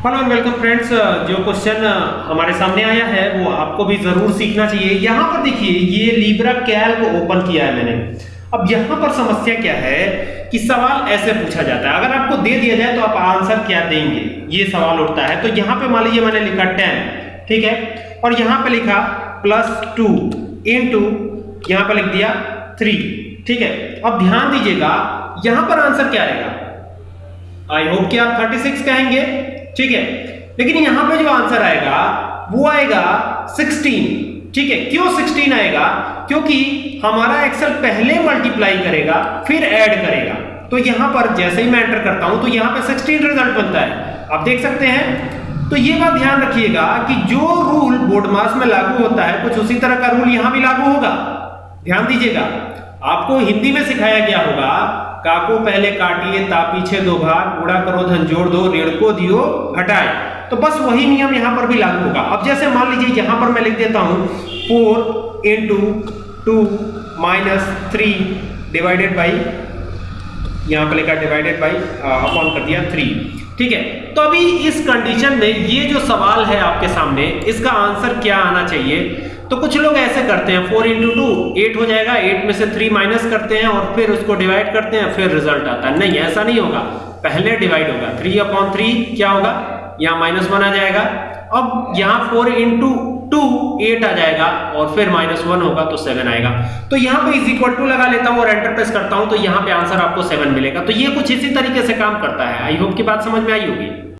Hello and welcome friends जो question हमारे सामने आया है, वो आपको भी ज़रूर सीखना चाहिए। यहाँ पर देखिए, ये लीब्रा कैल्क ओपन किया है मैंने। अब यहाँ पर समस्या क्या है कि सवाल ऐसे पूछा जाता है। अगर आपको दे दिया जाए तो आप आंसर क्या देंगे? ये सवाल उठता है। तो यहाँ पे मान लीजिए, मैंने लिखा टेन ठीक है? और यहाँ पे लिखा प्लस टू इन टू यहाँ पे लिख दिया थ्री ठीक है? अब ध्यान दीजिएगा, यहाँ पर आंसर क्या आएगा आई होप कि आप 36 कहेंगे। ठीक है? लेकिन यहाँ पे जो आंसर आएगा, वो आएगा 16 ठीक है? क्यों 16 आएगा? क्योंकि हमारा एक्सेल पहले मल्टीप्लाई करेगा, फिर ऐड करेगा। तो यहाँ पर जैसे ही मैं एंटर करता हूँ तो यहाँ पे 16 रिज़ल्ट बनता है। आप देख सकते हैं? तो ये बात ध्यान रखिएगा कि जो रूल बोर्ड मास में लागू होता है, कुछ उसी तरह का रूल यहाँ भी लागू होगा। ध्यान दीजिएगा। आपको हिंदी में सिखाया गया होगा काको पहले काटिए ता पीछे दो भार गुड़ा करो, धन जोड़ दो, ऋण को दियो, घटाए। तो बस वही नियम यहाँ पर भी लागू होगा। अब जैसे मान लीजिए, यहाँ पर मैं लिख देता हूँ, four into two minus three divided by यहाँ पर लिखा डिवाइडेड बाई अपॉन कर दिया थ्री ठीक है? तो अभी इस कंडीशन में ये जो सवाल है आपके सामने, इसका आंसर क्या आना चाहिए? तो कुछ लोग ऐसे करते हैं फोर इंटू टू एट हो जाएगा एट में से थ्री माइनस करते हैं और फिर उसको डिवाइड करते हैं, फिर रिज़ल्ट आता है। नहीं, ऐसा नहीं होगा। पहले डिवाइड होगा। थ्री अपॉन थ्री क्या होगा? यहाँ माइनस वन आ जाएगा। अब यहाँ फोर इंटू टू एट आ जाएगा और फिर माइनस वन होगा तो सेवन आएगा। तो यहाँ पे इज़ इक्वल टू लगा लेता हूँ और एंटर प्रेस करता हूँ तो यहाँ पे आंसर आपको सेवन मिलेगा। तो ये कुछ इसी तरीके से काम करता है। आई होप की बात समझ में आई होगी।